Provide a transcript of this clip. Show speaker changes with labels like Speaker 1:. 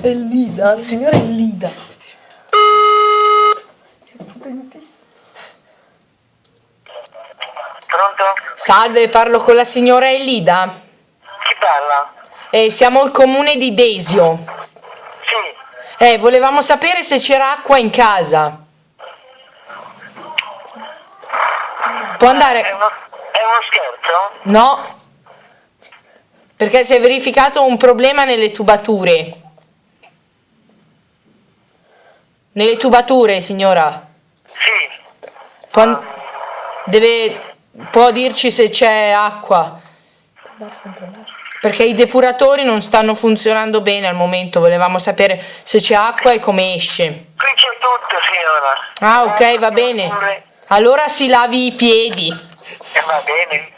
Speaker 1: È Lida, il signore è Lida.
Speaker 2: Pronto?
Speaker 3: Salve, parlo con la signora Elida.
Speaker 2: Chi parla?
Speaker 3: Eh, siamo il comune di Desio.
Speaker 2: Sì.
Speaker 3: Eh, volevamo sapere se c'era acqua in casa. Può
Speaker 2: È
Speaker 3: andare...
Speaker 2: uno, è uno scherzo?
Speaker 3: No. Perché si è verificato un problema nelle tubature. Nelle tubature, signora.
Speaker 2: Sì.
Speaker 3: Può, an- deve, può dirci se c'è acqua. Perché i depuratori non stanno funzionando bene al momento. Volevamo sapere se c'è acqua e come esce.
Speaker 2: Qui c'è tutto, signora.
Speaker 3: Ah, ok, va bene. Allora si lavi i piedi.
Speaker 2: Eh, va bene.